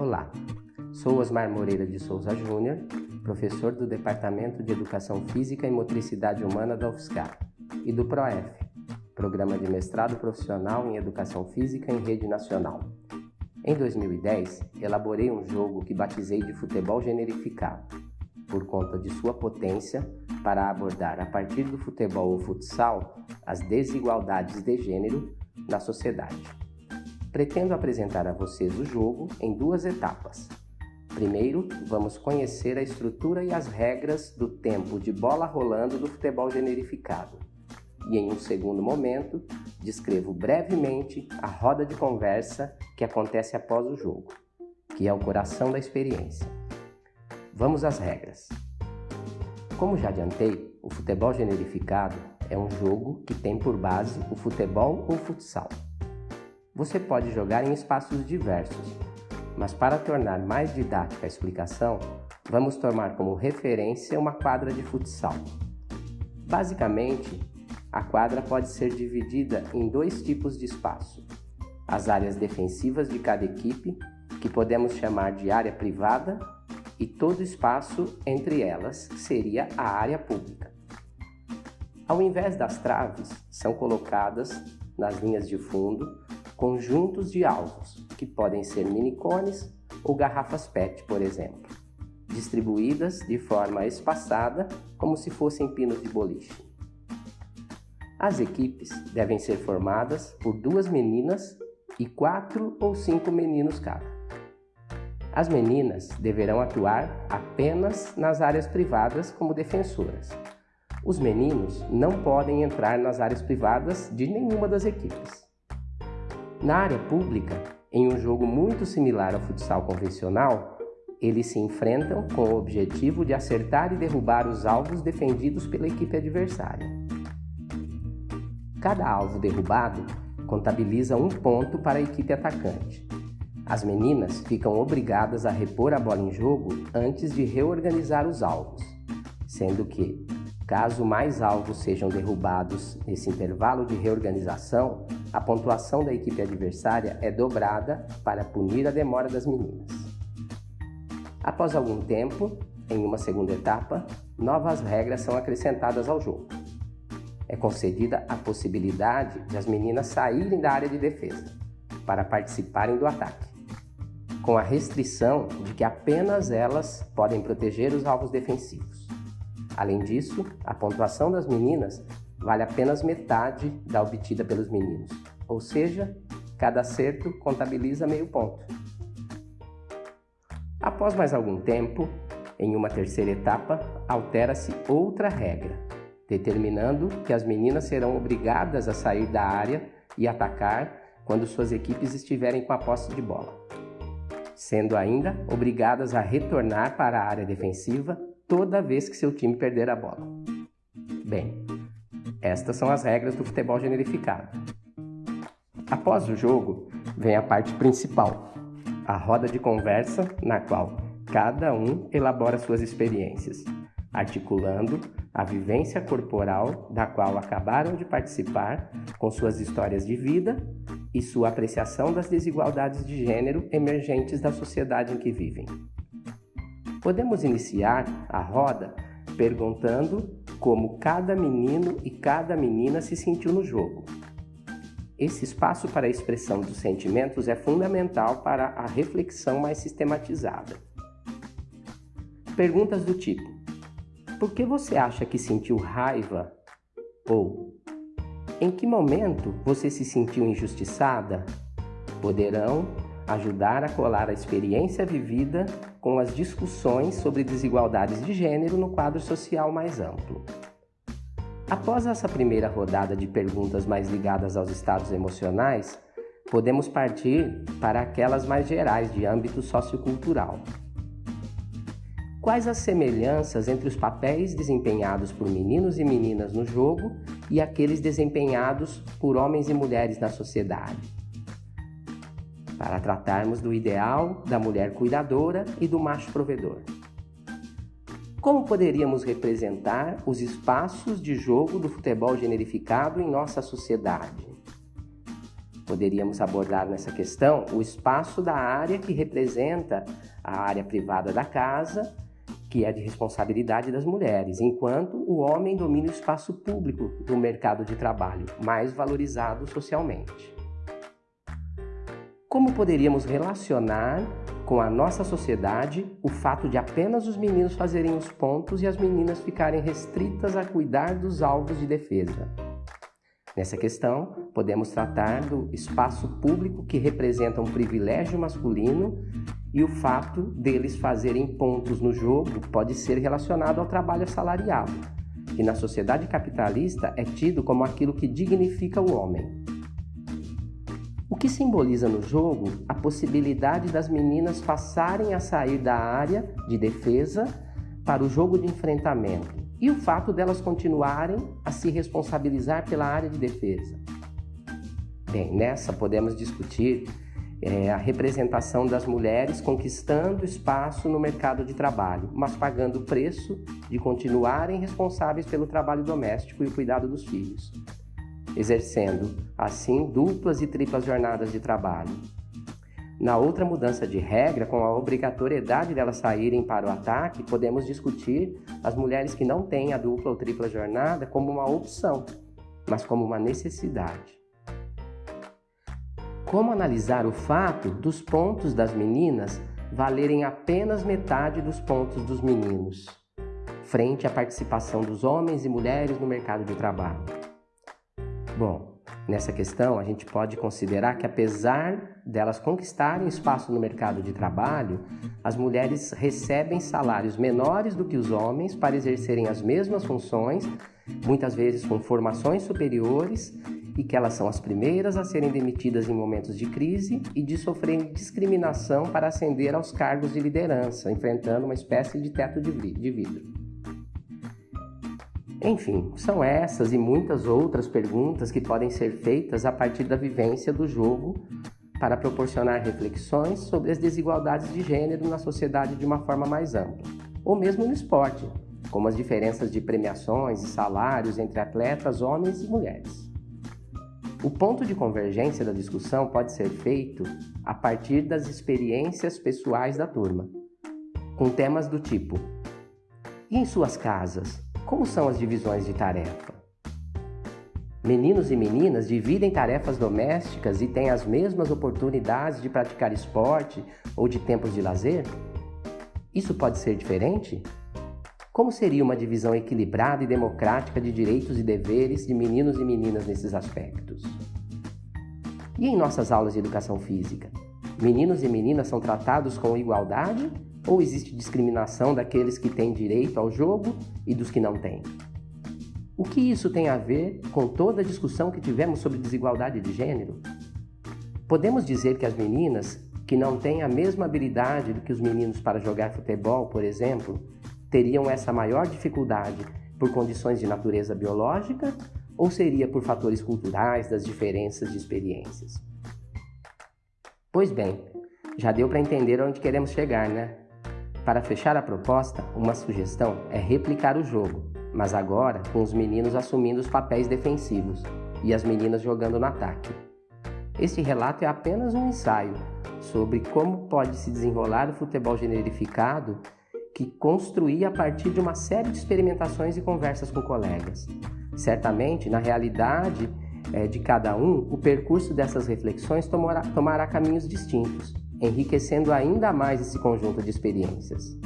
Olá, sou Osmar Moreira de Souza Júnior, professor do Departamento de Educação Física e Motricidade Humana da UFSCar e do PROEF, Programa de Mestrado Profissional em Educação Física em Rede Nacional. Em 2010, elaborei um jogo que batizei de futebol generificado, por conta de sua potência para abordar a partir do futebol ou futsal as desigualdades de gênero na sociedade. Pretendo apresentar a vocês o jogo em duas etapas. Primeiro, vamos conhecer a estrutura e as regras do tempo de bola rolando do futebol generificado. E em um segundo momento, descrevo brevemente a roda de conversa que acontece após o jogo, que é o coração da experiência. Vamos às regras. Como já adiantei, o futebol generificado é um jogo que tem por base o futebol ou futsal. Você pode jogar em espaços diversos, mas para tornar mais didática a explicação, vamos tomar como referência uma quadra de futsal. Basicamente, a quadra pode ser dividida em dois tipos de espaço: as áreas defensivas de cada equipe, que podemos chamar de área privada, e todo espaço entre elas seria a área pública. Ao invés das traves, são colocadas nas linhas de fundo conjuntos de alvos, que podem ser minicones ou garrafas PET, por exemplo, distribuídas de forma espaçada como se fossem pinos de boliche. As equipes devem ser formadas por duas meninas e quatro ou cinco meninos cada. As meninas deverão atuar apenas nas áreas privadas como defensoras. Os meninos não podem entrar nas áreas privadas de nenhuma das equipes. Na área pública, em um jogo muito similar ao futsal convencional, eles se enfrentam com o objetivo de acertar e derrubar os alvos defendidos pela equipe adversária. Cada alvo derrubado contabiliza um ponto para a equipe atacante. As meninas ficam obrigadas a repor a bola em jogo antes de reorganizar os alvos, sendo que, caso mais alvos sejam derrubados nesse intervalo de reorganização, a pontuação da equipe adversária é dobrada para punir a demora das meninas. Após algum tempo, em uma segunda etapa, novas regras são acrescentadas ao jogo é concedida a possibilidade de as meninas saírem da área de defesa para participarem do ataque, com a restrição de que apenas elas podem proteger os alvos defensivos. Além disso, a pontuação das meninas vale apenas metade da obtida pelos meninos, ou seja, cada acerto contabiliza meio ponto. Após mais algum tempo, em uma terceira etapa, altera-se outra regra, determinando que as meninas serão obrigadas a sair da área e atacar quando suas equipes estiverem com a posse de bola, sendo ainda obrigadas a retornar para a área defensiva toda vez que seu time perder a bola. Bem, estas são as regras do futebol generificado. Após o jogo, vem a parte principal, a roda de conversa na qual cada um elabora suas experiências, articulando a vivência corporal da qual acabaram de participar com suas histórias de vida e sua apreciação das desigualdades de gênero emergentes da sociedade em que vivem. Podemos iniciar a roda perguntando como cada menino e cada menina se sentiu no jogo. Esse espaço para a expressão dos sentimentos é fundamental para a reflexão mais sistematizada. Perguntas do tipo: por que você acha que sentiu raiva? Ou em que momento você se sentiu injustiçada? Poderão ajudar a colar a experiência vivida com as discussões sobre desigualdades de gênero no quadro social mais amplo. Após essa primeira rodada de perguntas mais ligadas aos estados emocionais, podemos partir para aquelas mais gerais de âmbito sociocultural. Quais as semelhanças entre os papéis desempenhados por meninos e meninas no jogo e aqueles desempenhados por homens e mulheres na sociedade? Para tratarmos do ideal da mulher cuidadora e do macho provedor. Como poderíamos representar os espaços de jogo do futebol generificado em nossa sociedade? Poderíamos abordar nessa questão o espaço da área que representa a área privada da casa, que é de responsabilidade das mulheres, enquanto o homem domina o espaço público do mercado de trabalho, mais valorizado socialmente. Como poderíamos relacionar com a nossa sociedade o fato de apenas os meninos fazerem os pontos e as meninas ficarem restritas a cuidar dos alvos de defesa? Nessa questão, podemos tratar do espaço público que representa um privilégio masculino e o fato deles fazerem pontos no jogo pode ser relacionado ao trabalho assalariado, que na sociedade capitalista é tido como aquilo que dignifica o homem. O que simboliza no jogo a possibilidade das meninas passarem a sair da área de defesa para o jogo de enfrentamento e o fato delas continuarem a se responsabilizar pela área de defesa. Bem, nessa podemos discutir é, a representação das mulheres conquistando espaço no mercado de trabalho, mas pagando o preço de continuarem responsáveis pelo trabalho doméstico e o cuidado dos filhos, exercendo, assim, duplas e triplas jornadas de trabalho, na outra mudança de regra, com a obrigatoriedade delas saírem para o ataque, podemos discutir as mulheres que não têm a dupla ou tripla jornada como uma opção, mas como uma necessidade. Como analisar o fato dos pontos das meninas valerem apenas metade dos pontos dos meninos, frente à participação dos homens e mulheres no mercado de trabalho? Bom, Nessa questão, a gente pode considerar que, apesar delas conquistarem espaço no mercado de trabalho, as mulheres recebem salários menores do que os homens para exercerem as mesmas funções, muitas vezes com formações superiores, e que elas são as primeiras a serem demitidas em momentos de crise e de sofrerem discriminação para ascender aos cargos de liderança, enfrentando uma espécie de teto de vidro. Enfim, são essas e muitas outras perguntas que podem ser feitas a partir da vivência do jogo para proporcionar reflexões sobre as desigualdades de gênero na sociedade de uma forma mais ampla, ou mesmo no esporte, como as diferenças de premiações e salários entre atletas homens e mulheres. O ponto de convergência da discussão pode ser feito a partir das experiências pessoais da turma, com temas do tipo: e em suas casas? Como são as divisões de tarefa? Meninos e meninas dividem tarefas domésticas e têm as mesmas oportunidades de praticar esporte ou de tempos de lazer? Isso pode ser diferente? Como seria uma divisão equilibrada e democrática de direitos e deveres de meninos e meninas nesses aspectos? E em nossas aulas de educação física? Meninos e meninas são tratados com igualdade ou existe discriminação daqueles que têm direito ao jogo e dos que não têm? O que isso tem a ver com toda a discussão que tivemos sobre desigualdade de gênero? Podemos dizer que as meninas que não têm a mesma habilidade do que os meninos para jogar futebol, por exemplo, teriam essa maior dificuldade por condições de natureza biológica ou seria por fatores culturais das diferenças de experiências? Pois bem, já deu para entender onde queremos chegar, né? Para fechar a proposta, uma sugestão é replicar o jogo, mas agora com os meninos assumindo os papéis defensivos e as meninas jogando no ataque. Este relato é apenas um ensaio sobre como pode se desenrolar o futebol generificado que construí a partir de uma série de experimentações e conversas com colegas. Certamente, na realidade é, de cada um, o percurso dessas reflexões tomará caminhos distintos enriquecendo ainda mais esse conjunto de experiências.